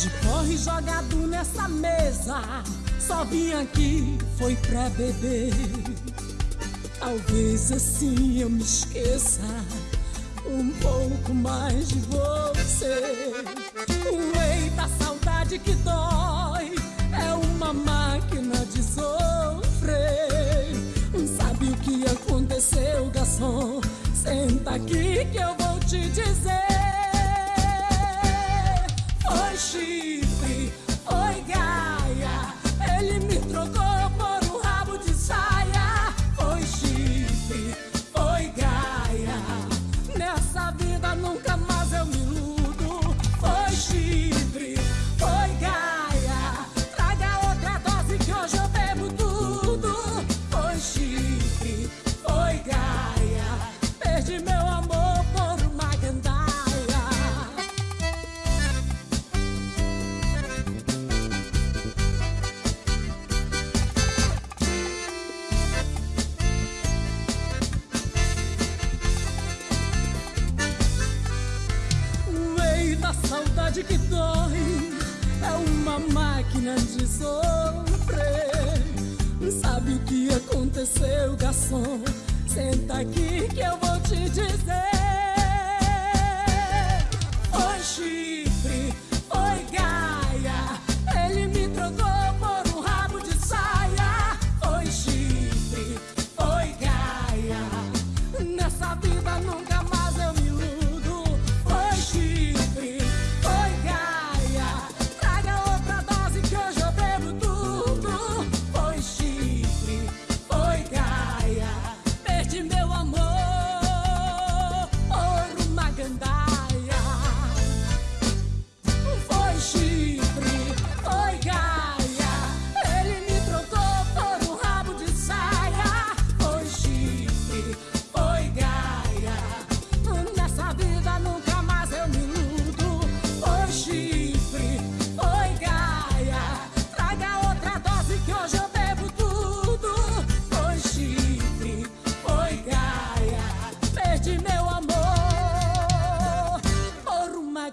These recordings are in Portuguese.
De porre jogado nessa mesa, só vim aqui foi pra beber. Talvez assim eu me esqueça um pouco mais de você. O eita tá saudade que dói é uma máquina de sofrer. Sabe o que aconteceu, garçom? Senta aqui que eu vou te dizer. a saudade que dói é uma máquina de sofrer. Sabe o que aconteceu, garçom? Senta aqui que eu vou te dizer.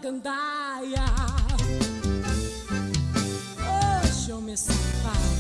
gandaia. hoje eu me safar.